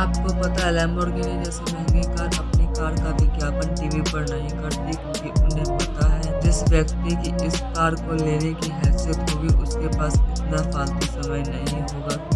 आपको पता है लैम्बोर्गिनी जैसी महँगी कार अपनी कार का विज्ञापन टीवी पर नहीं करती, क्योंकि उन्हें पता है जिस व्यक्ति की इस कार को लेने की हैसियत होगी, उसके पास इतना फालतू समय नहीं होगा।